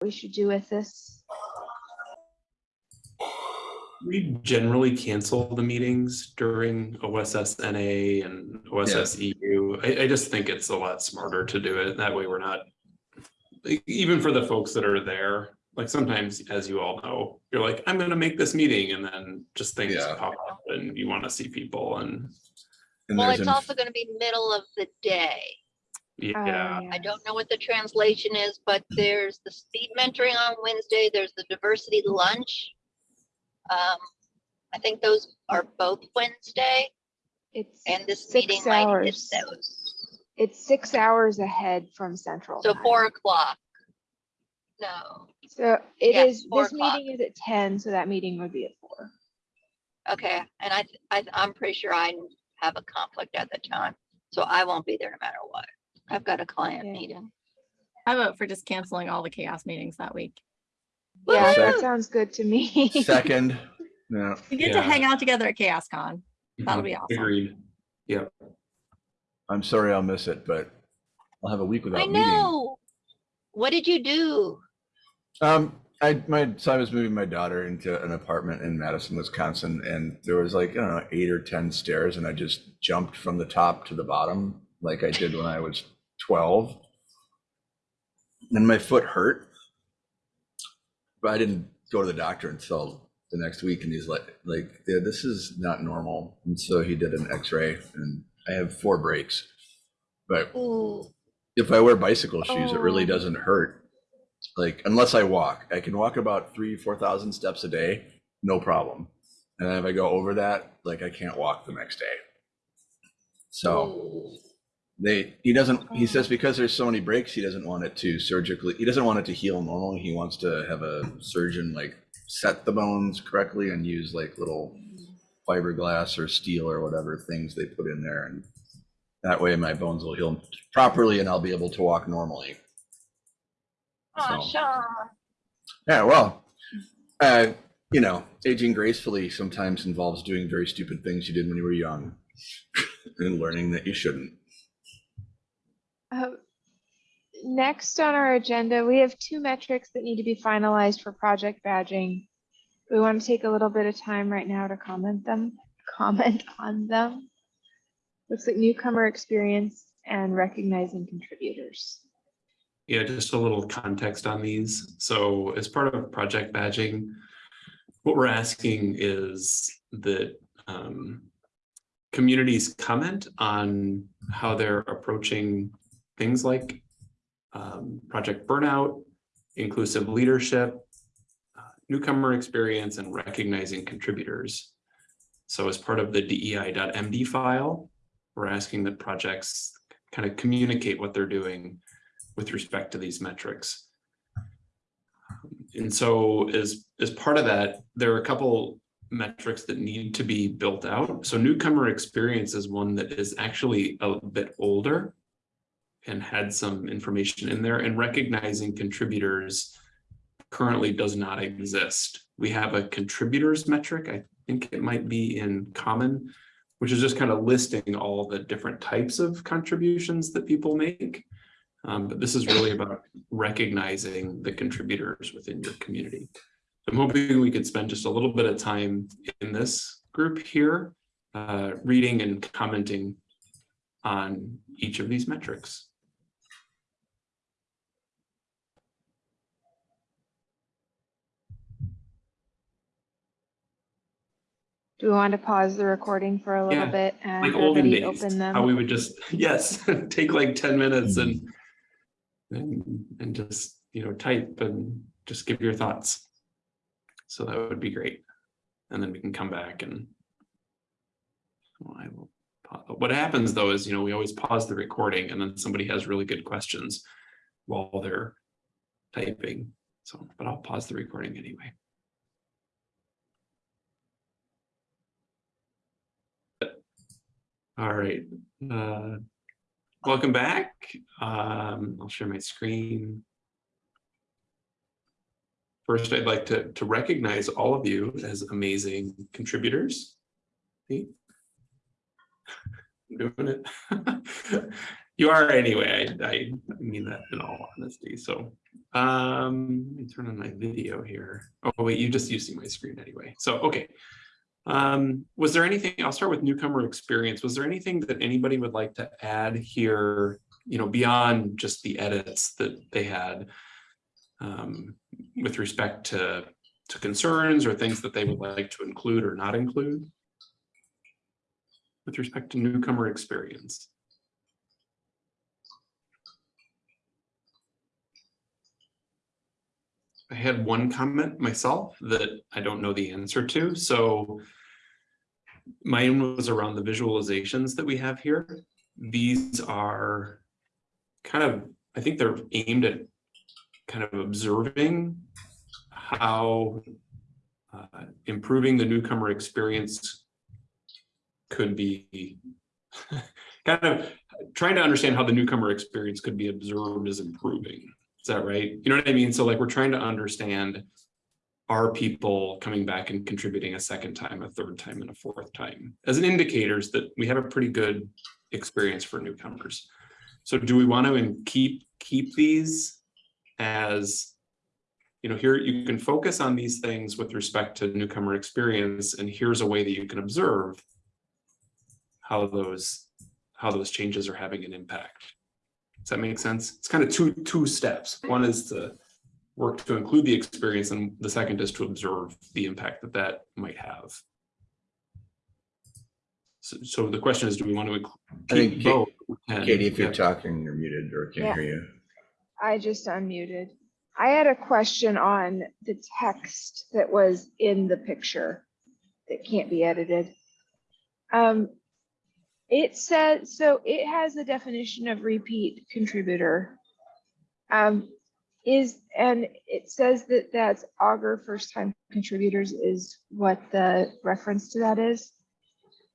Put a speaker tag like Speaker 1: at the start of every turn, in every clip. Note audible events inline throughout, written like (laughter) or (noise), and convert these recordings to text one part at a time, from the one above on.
Speaker 1: we should do with this?
Speaker 2: We generally cancel the meetings during OSSNA and OSSEU. I, I just think it's a lot smarter to do it. That way we're not, even for the folks that are there, like sometimes, as you all know, you're like, I'm gonna make this meeting and then just things
Speaker 3: Yeah.
Speaker 2: pop up and you want to see people and
Speaker 3: And
Speaker 4: Well, it's also gonna be middle of the day.
Speaker 2: Yeah.
Speaker 4: I don't know what the translation is, but there's the speed mentoring on Wednesday, there's the diversity lunch. Um, I think those are both Wednesday,
Speaker 1: It's
Speaker 4: and this
Speaker 1: six
Speaker 4: meeting might hit
Speaker 1: hours.
Speaker 4: those.
Speaker 1: It's six hours ahead from central.
Speaker 4: So
Speaker 1: time.
Speaker 4: four o'clock. No,
Speaker 1: So it
Speaker 4: Yeah,
Speaker 1: is, this meeting is at ten, so that meeting would be at four.
Speaker 4: okay, and I, I, I'm pretty sure I have a conflict at the time, so I won't be there no matter what. I've got a client
Speaker 1: Yeah.
Speaker 4: meeting.
Speaker 5: I vote for just canceling all the CHAOSS meetings that week.
Speaker 1: Yeah, that sounds good to me.
Speaker 3: Second, (laughs) Yeah.
Speaker 5: We get
Speaker 2: Yeah.
Speaker 5: to hang out together at CHAOSScon. That'll be
Speaker 2: Mhm.
Speaker 5: awesome.
Speaker 2: Agreed. Yep.
Speaker 3: I'm sorry I'll miss it, but I'll have a week
Speaker 4: I
Speaker 3: without meeting.
Speaker 4: know. What did you do?
Speaker 3: Um, I, my, so I was moving my daughter into an apartment in Madison, Wisconsin, and there was like, I don't know, eight or 10 stairs, and I just jumped from the top to the bottom like I did when I was 12. And my foot hurt. But I didn't go to the doctor until the next week, and he's like, like, yeah, this is not normal. And so he did an x-ray, and I have four breaks. But
Speaker 4: Ooh,
Speaker 3: if I wear bicycle shoes, it really
Speaker 1: Oh.
Speaker 3: doesn't hurt. Like unless I walk, I can walk about three, four thousand steps a day, no problem. And if I go over that, like I can't walk the next day. So
Speaker 4: ooh.
Speaker 3: They, he doesn't, he says because there's so many breaks, he doesn't want it to surgically, he doesn't want it to heal normally. He wants to have a surgeon like set the bones correctly and use like little fiberglass or steel or whatever things they put in there. And that way my bones will heal properly and I'll be able to walk normally.
Speaker 4: Aw,
Speaker 3: So-
Speaker 4: Sean.
Speaker 3: Yeah, well, uh, you know, aging gracefully sometimes involves doing very stupid things you did when you were young (laughs) and learning that you shouldn't.
Speaker 1: Uh, Next on our agenda, we have two metrics that need to be finalized for project badging. We want to take a little bit of time right now to comment them, (laughs) comment on them. Looks like newcomer experience and recognizing contributors.
Speaker 2: Yeah, just a little context on these. So as part of project badging, what we're asking is that um, communities comment on how they're approaching things like um, project burnout, inclusive leadership, uh, newcomer experience, and recognizing contributors. So as part of the DEI.MD file, we're asking that projects kind of communicate what they're doing with respect to these metrics. And so as, as part of that, there are a couple metrics that need to be built out. So newcomer experience is one that is actually a bit older and had some information in there and recognizing contributors currently does not exist. We have a contributors metric. I think it might be in common, which is just kind of listing all the different types of contributions that people make. Um, but this is really about recognizing the contributors within your community. I'm hoping we could spend just a little bit of time in this group here, uh, reading and commenting on each of these metrics.
Speaker 1: Do we want to pause the recording for a little
Speaker 2: Yeah,
Speaker 1: bit and
Speaker 2: Like olden days,
Speaker 1: open
Speaker 2: how we would just, (laughs) yes, (laughs) take like ten minutes and mm-hmm. and, and just, you know, type and just give your thoughts. So that would be great. And then we can come back and well, I will, pa- what happens though is, you know, we always pause the recording and then somebody has really good questions while they're typing. So, but I'll pause the recording anyway. All right, uh, welcome back. Um, I'll share my screen. First, I'd like to, to recognize all of you as amazing contributors. See? I'm Doing it. (laughs) You are anyway. I, I mean that in all honesty. So, um, let me turn on my video here. Oh, wait, you just you see my screen anyway. So, okay. Um, was there anything, I'll start with newcomer experience. Was there anything that anybody would like to add here, you know, beyond just the edits that they had? Um, with respect to, to concerns or things that they would like to include or not include? With respect to newcomer experience? I had one comment myself that I don't know the answer to, so. Mine was around the visualizations that we have here. These are kind of, I think they're aimed at kind of observing how uh, improving the newcomer experience could be (laughs) kind of trying to understand how the newcomer experience could be observed as improving. Is that right? You know what I mean? So like we're trying to understand are people coming back and contributing a second time, a third time, and a fourth time as an indicators that we have a pretty good experience for newcomers. So do we want to keep keep these as you know, here you can focus on these things with respect to newcomer experience, and here's a way that you can observe how those how those changes are having an impact. Does that make sense? It's kind of two two steps. One is to work to include the experience, and the second is to observe the impact that that might have. So, so the question is, do we want to
Speaker 3: I
Speaker 2: include
Speaker 3: think
Speaker 2: keep
Speaker 3: Ka-
Speaker 2: both? And-
Speaker 3: Katie, if you're
Speaker 2: yeah.
Speaker 3: talking, you're muted or can't hear you.
Speaker 1: I just unmuted. I had a question on the text that was in the picture that can't be edited. Um, it says, so it has the definition of repeat contributor. Um, is, and it says that that's augur first time contributors is what the reference to that is.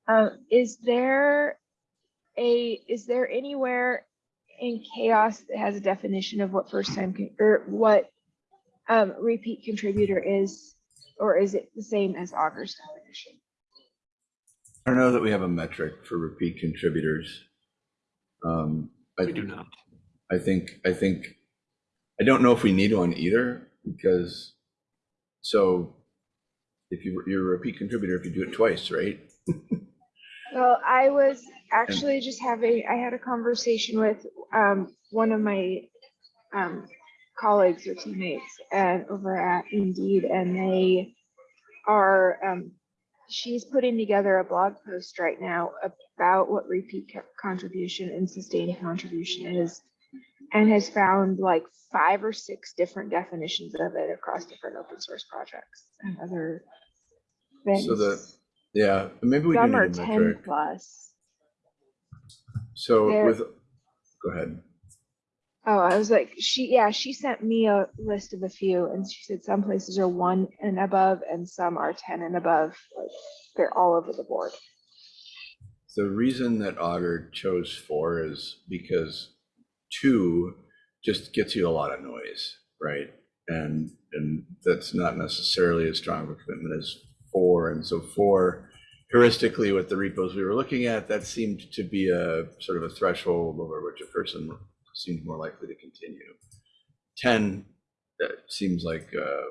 Speaker 1: Uh, is there a, is there anywhere in CHAOSS that has a definition of what first time or what um, repeat contributor is, or is it the same as definition?
Speaker 3: I don't know that we have a metric for repeat contributors. Um,
Speaker 2: We
Speaker 3: I,
Speaker 2: do not.
Speaker 3: I think, I think, I don't know if we need one either, because, so if you, you're a repeat contributor if you do it twice, right? (laughs)
Speaker 1: Well, I was actually just having, I had a conversation with um, one of my um, colleagues or teammates and over at Indeed, and they are, um, she's putting together a blog post right now about what repeat contribution and sustained contribution is, and has found like five or six different definitions of it across different open source projects and other things.
Speaker 3: So the, yeah, maybe we do
Speaker 1: Some
Speaker 3: need
Speaker 1: are
Speaker 3: a
Speaker 1: ten plus.
Speaker 3: So with, go ahead.
Speaker 1: Oh, I was like, she, yeah, she sent me a list of a few and she said some places are one and above and some are ten and above. Like they're all over the board.
Speaker 3: The reason that Augur chose four is because two just gets you a lot of noise, right? And and that's not necessarily as strong of a commitment as four. And so four, heuristically, with the repos we were looking at, that seemed to be a sort of a threshold over which a person seemed more likely to continue. Ten, that seems like uh,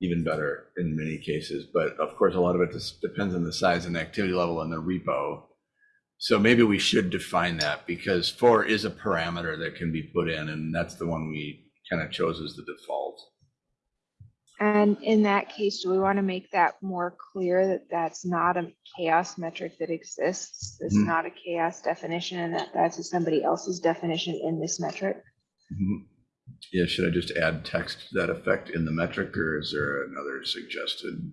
Speaker 3: even better in many cases. But of course, a lot of it just depends on the size and activity level in the repo. So maybe we should define that because four is a parameter that can be put in, and that's the one we kind of chose as the default.
Speaker 1: And in that case, do we want to make that more clear that that's not a CHAOSS metric that exists? It's
Speaker 3: Mhm.
Speaker 1: not a CHAOSS definition and that that's somebody else's definition in this metric?
Speaker 3: Mhm. Yeah, should I just add text to that effect in the metric, or is there another suggested?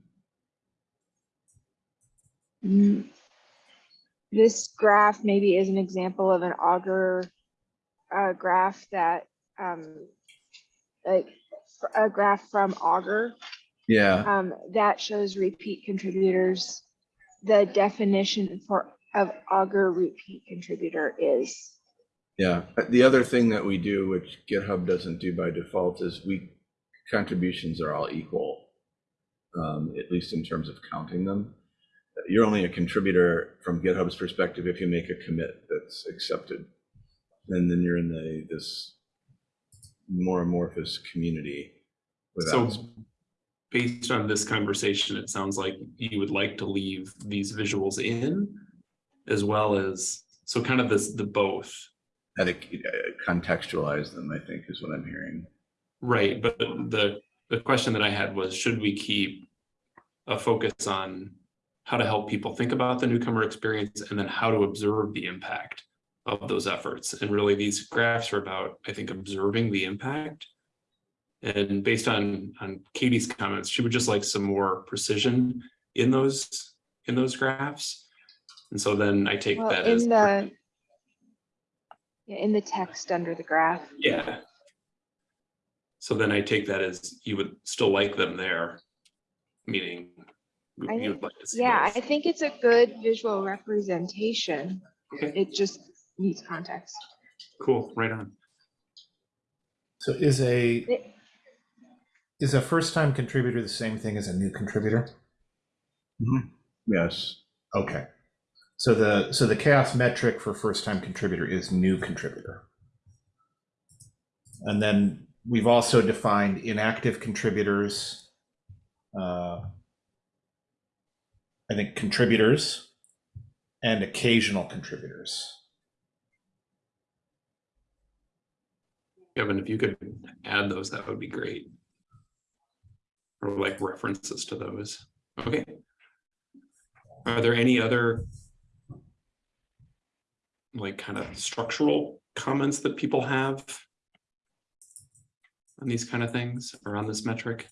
Speaker 1: Mm. This graph maybe is an example of an augur uh, graph that, um, like a graph from augur
Speaker 3: Yeah,
Speaker 1: um, that shows repeat contributors. The definition for of augur repeat contributor is
Speaker 3: yeah. The other thing that we do, which GitHub doesn't do by default, is we contributions are all equal, um, at least in terms of counting them. You're only a contributor from GitHub's perspective if you make a commit that's accepted and then you're in the, this more amorphous community
Speaker 2: So based on this conversation, it sounds like you would like to leave these visuals in as well as, so kind of this, the both.
Speaker 3: How to uh, contextualize them, I think is what I'm hearing.
Speaker 2: Right, but the, the question that I had was, should we keep a focus on how to help people think about the newcomer experience and then how to observe the impact of those efforts? And really, these graphs are about, I think, observing the impact. And based on, on Katie's comments, she would just like some more precision in those, in those graphs. And so then I take
Speaker 1: Well,
Speaker 2: that as,
Speaker 1: in the, yeah, in the text under the graph.
Speaker 2: yeah. So then I take that as you would still like them there, meaning
Speaker 1: I
Speaker 2: you
Speaker 1: think-
Speaker 2: would like to see
Speaker 1: Yeah, I think it's a good visual representation.
Speaker 2: Okay.
Speaker 1: It just needs context.
Speaker 2: Cool, right on.
Speaker 6: So is a,
Speaker 1: It-
Speaker 6: is a first-time contributor the same thing as a new contributor?
Speaker 3: Yes,
Speaker 6: Okay. So the, so the CHAOSS metric for first-time contributor is new contributor. And then we've also defined inactive contributors. uh, I think contributors and occasional contributors.
Speaker 2: Kevin, if you could add those, that would be great. Or like references to those. Okay. Are there any other like kind of structural comments that people have on these kind of things or on this metric?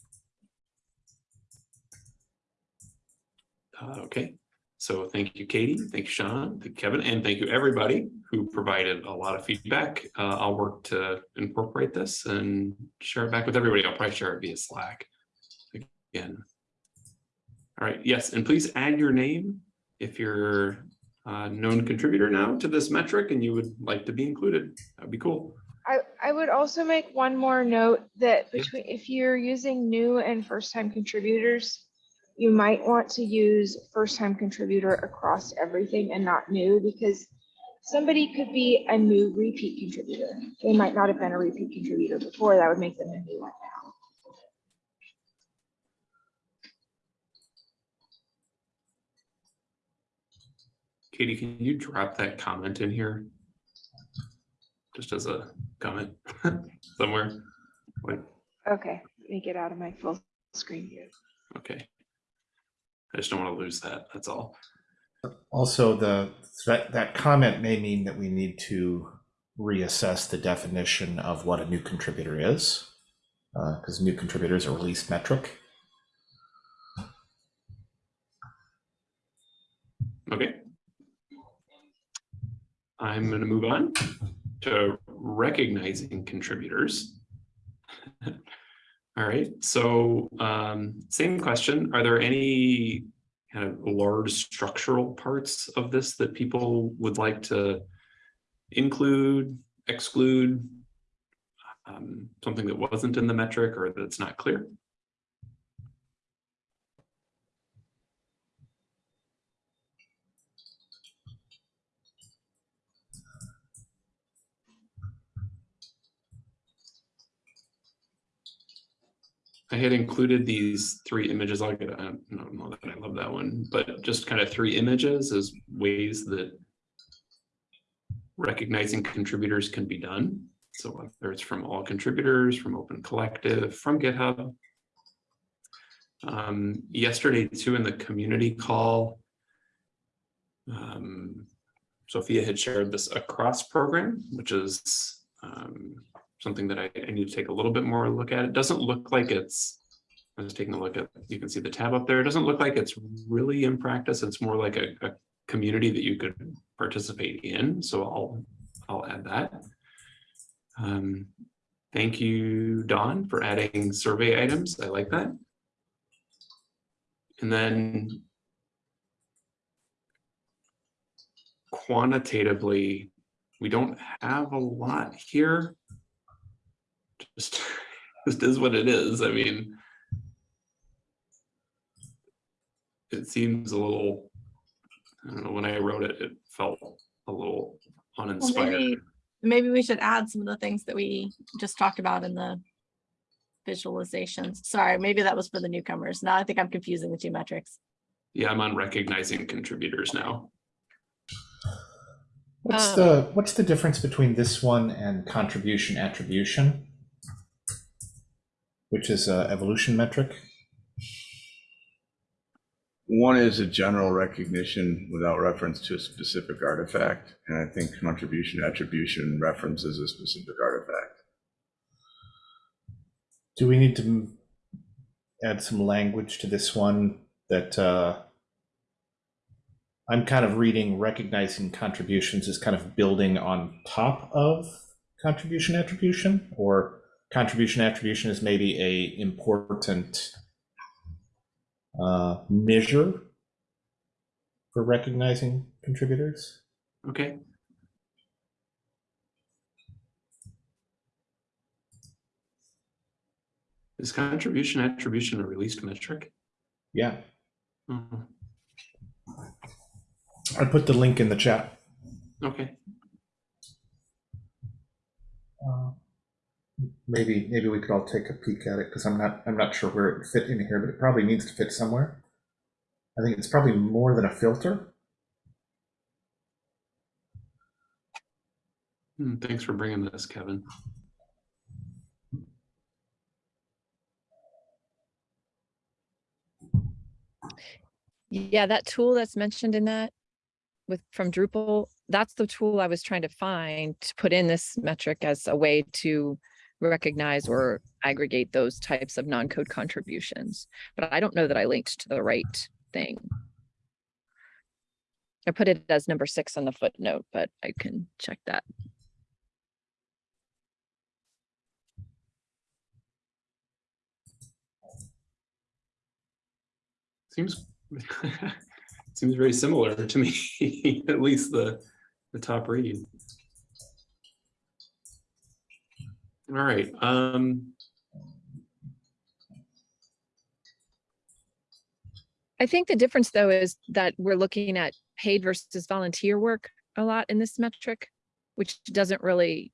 Speaker 2: Uh, okay, so thank you, Katie, thank you, Sean, thank you, Kevin, and thank you, everybody who provided a lot of feedback. Uh, I'll work to incorporate this and share it back with everybody. I'll probably share it via Slack again. All right, yes, and please add your name if you're a known contributor now to this metric and you would like to be included. That'd be cool.
Speaker 1: I, I would also make one more note that between, if you're using new and first-time contributors, you might want to use first-time contributor across everything and not new, because somebody could be a new repeat contributor. They might not have been a repeat contributor before, that would make them a new one now.
Speaker 2: Katie, can you drop that comment in here? Just as a comment (laughs) somewhere? Like,
Speaker 1: Okay, let me get out of my full screen view.
Speaker 2: okay. I just don't want to lose that, that's all.
Speaker 6: Also, the, that, that comment may mean that we need to reassess the definition of what a new contributor is. Uh, because new contributors are release metric.
Speaker 2: Okay. I'm gonna move on to recognizing contributors. (laughs) All right, so um, same question. Are there any kind of large structural parts of this that people would like to include, exclude? Um, something that wasn't in the metric or that's not clear? I had included these three images. I'll get, I don't know that I love that one, but just kind of three images as ways that recognizing contributors can be done. So whether it's from all contributors, from Open Collective, from GitHub. Um, yesterday too, in the community call, um, Sophia had shared this across program, which is um, something that I, I need to take a little bit more look at. It doesn't look like it's, I was taking a look at, you can see the tab up there. It doesn't look like it's really in practice. It's more like a, a community that you could participate in. So I'll, I'll add that. Um, thank you, Don, for adding survey items. I like that. And then quantitatively, we don't have a lot here just (laughs) just is what it is. I mean, it seems a little, I don't know, when I wrote it, it felt a little
Speaker 1: Well,
Speaker 2: uninspired.
Speaker 1: maybe
Speaker 5: Maybe we should add some of the things that we just talked about in the visualizations. Sorry, maybe that was for the newcomers. Now I think I'm confusing the two metrics.
Speaker 2: Yeah, I'm on recognizing contributors now.
Speaker 6: What's
Speaker 5: Um,
Speaker 6: the what's the difference between this one and contribution attribution? Which is an evolution metric.
Speaker 3: One is a general recognition without reference to a specific artifact, and I think contribution attribution references a specific artifact.
Speaker 6: Do we need to add some language to this one that uh, I'm kind of reading recognizing contributions as kind of building on top of contribution attribution or contribution attribution is maybe a important uh, measure for recognizing contributors.
Speaker 2: Okay. Is contribution attribution a released metric?
Speaker 6: Yeah,
Speaker 2: Mhm.
Speaker 6: I put the link in the chat.
Speaker 2: Okay,
Speaker 6: Uh, Maybe, maybe we could all take a peek at it, because I'm not, I'm not sure where it would fit in here, but it probably needs to fit somewhere. I think it's probably more than a filter.
Speaker 2: Hmm, thanks for bringing this, Kevin.
Speaker 7: Yeah, that tool that's mentioned in that with, from Drupal, that's the tool I was trying to find to put in this metric as a way to recognize or aggregate those types of non-code contributions. But I don't know that I linked to the right thing. I put it as number six on the footnote, but I can check that.
Speaker 2: Seems (laughs) seems very similar to me, (laughs) at least the the top read. All right, um,
Speaker 7: I think the difference though is that we're looking at paid versus volunteer work a lot in this metric, which doesn't really,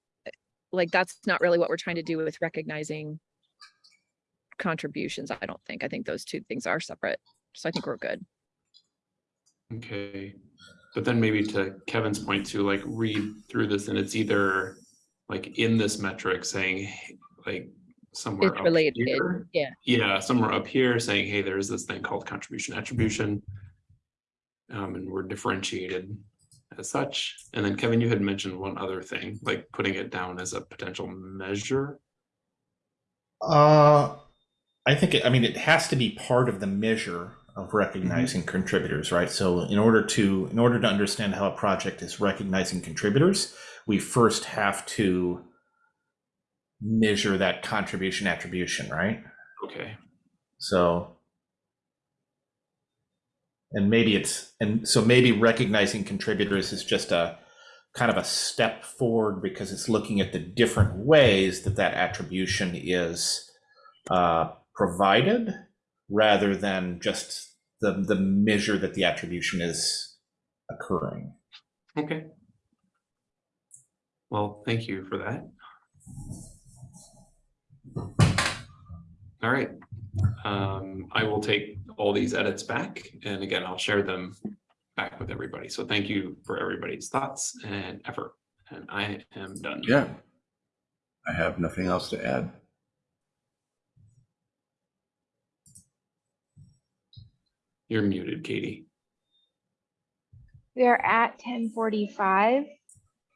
Speaker 7: like, that's not really what we're trying to do with recognizing contributions, I don't think. I think those two things are separate. So I think we're good.
Speaker 2: okay. But then maybe to Kevin's point to like read through this and it's either like in this metric saying like somewhere
Speaker 7: It's
Speaker 2: up
Speaker 7: related,
Speaker 2: here.
Speaker 7: yeah.
Speaker 2: Yeah, somewhere up here saying, hey, there's this thing called contribution attribution. Um, and we're differentiated as such. And then Kevin, you had mentioned one other thing, like putting it down as a potential measure.
Speaker 6: Uh, I think, it, I mean, it has to be part of the measure of recognizing contributors, right? So in order to, in order to understand how a project is recognizing contributors, we first have to measure that contribution attribution, right?
Speaker 2: Okay,
Speaker 6: So, and maybe it's, and so maybe recognizing contributors is just a kind of a step forward because it's looking at the different ways that that attribution is uh, provided rather than just the, the measure that the attribution is occurring.
Speaker 2: okay. Well, thank you for that. All right. Um, I will take all these edits back and again, I'll share them back with everybody. So thank you for everybody's thoughts and effort. And I am done.
Speaker 3: Yeah. I have nothing else to add.
Speaker 2: You're muted, Katie.
Speaker 1: We are at ten forty-five,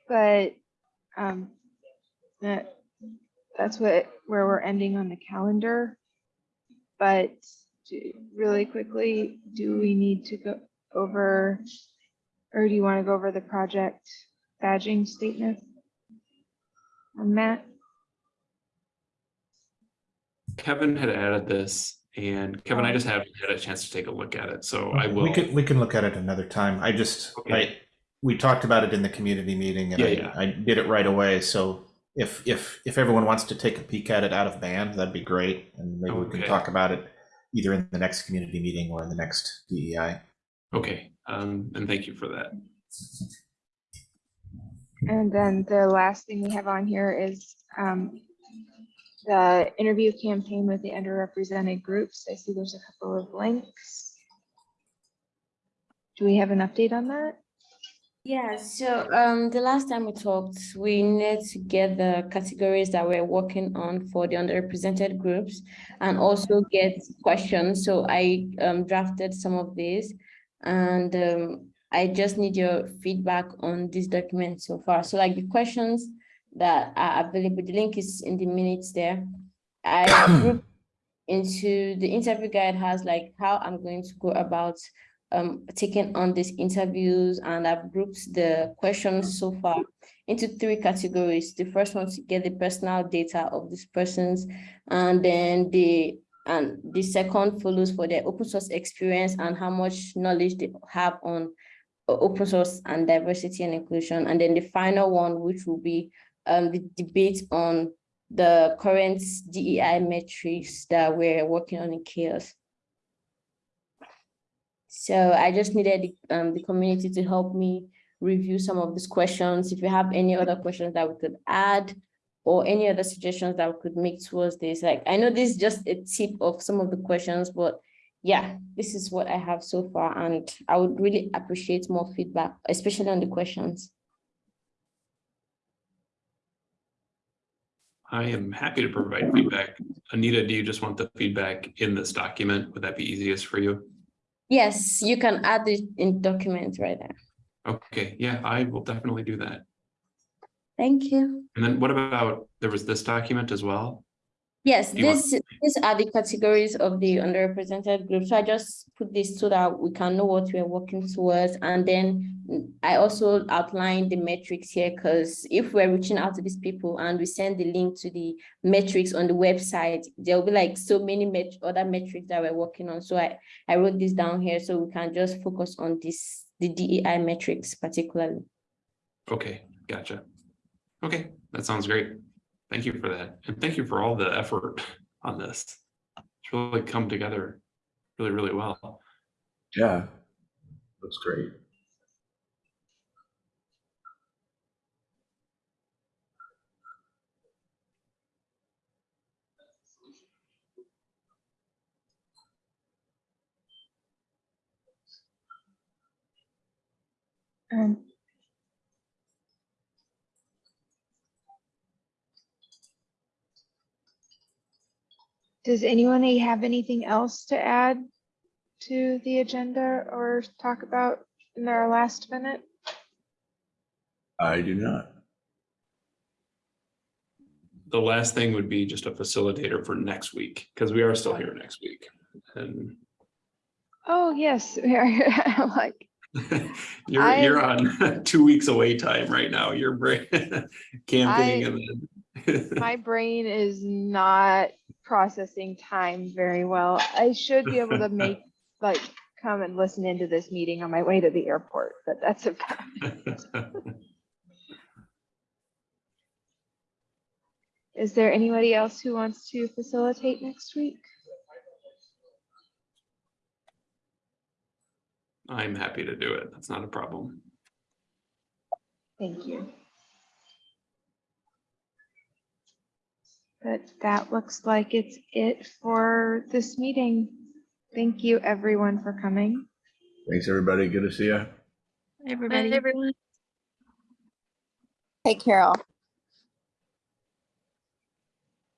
Speaker 1: but um, that, that's what, where we're ending on the calendar. But do- really quickly, do we need to go over, or do you want to go over the project badging statement? On Matt?
Speaker 2: Kevin had added this and Kevin, I just haven't had a chance to take a look at it, so I will.
Speaker 6: We can, we can look at it another time. I just, I,
Speaker 2: Okay.
Speaker 6: We talked about it in the community meeting and
Speaker 2: Yeah,
Speaker 6: I,
Speaker 2: yeah.
Speaker 6: I did it right away. So if, if, if everyone wants to take a peek at it out of band, that'd be great. And maybe we can talk about it either in the next community meeting or in the next DEI.
Speaker 2: Okay, um, and thank you for that.
Speaker 1: And then the last thing we have on here is um, the interview campaign with the underrepresented groups. I see there's a couple of links. Do we have an update on that?
Speaker 8: Yeah, so um the last time we talked, we need to get the categories that we're working on for the underrepresented groups and also get questions. So I um drafted some of these and um I just need your feedback on this document so far. So like the questions that are available, the link is in the minutes there. I (coughs) grouped into the interview guide has like how I'm going to go about um taking on these interviews and I've grouped the questions so far into three categories. The first one to get the personal data of these persons and then the and the second follows for their open source experience and how much knowledge they have on open source and diversity and inclusion. And then the final one, which will be um the debate on the current DEI metrics that we're working on in CHAOSS. So I just needed the, um, the community to help me review some of these questions. If you have any other questions that we could add or any other suggestions that we could make towards this, like, I know this is just a tip of some of the questions, but yeah, this is what I have so far, and I would really appreciate more feedback, especially on the questions.
Speaker 2: I am happy to provide feedback. Anita, do you just want the feedback in this document? Would that be easiest for you?
Speaker 8: Yes, you can add it in document right there.
Speaker 2: Okay, yeah, I will definitely do that.
Speaker 8: Thank you.
Speaker 2: And then what about, there was this document as well?
Speaker 8: Yes,
Speaker 2: want-
Speaker 8: this, these are the categories of the underrepresented group. So I just put this so that we can know what we're working towards. And then I also outlined the metrics here because if we're reaching out to these people and we send the link to the metrics on the website, there'll be like so many met other metrics that we're working on. So I, I wrote this down here so we can just focus on this, the DEI metrics particularly.
Speaker 2: Okay, gotcha. Okay, that sounds great. Thank you for that. And thank you for all the effort (laughs) on this. It's really come together really, really well.
Speaker 3: Yeah. Looks great.
Speaker 1: Um, Does anyone have anything else to add to the agenda or talk about in our last minute?
Speaker 3: I do not.
Speaker 2: The last thing would be just a facilitator for next week, because we are still here next week. And
Speaker 1: Oh, yes, (laughs) we are like, (laughs)
Speaker 2: you're, you're on (laughs) two weeks away time right now. You're bra- camping and then.
Speaker 1: my brain is not processing time very well. I should be able to make, (laughs) like, come and listen into this meeting on my way to the airport, but that's about (laughs) Is there anybody else who wants to facilitate next week?
Speaker 2: I'm happy to do it. That's not a problem.
Speaker 1: Thank you. But that looks like it's it for this meeting. Thank you, everyone, for coming.
Speaker 3: Thanks, everybody. Good to see you.
Speaker 5: Everybody.
Speaker 4: everyone Hey, Carol.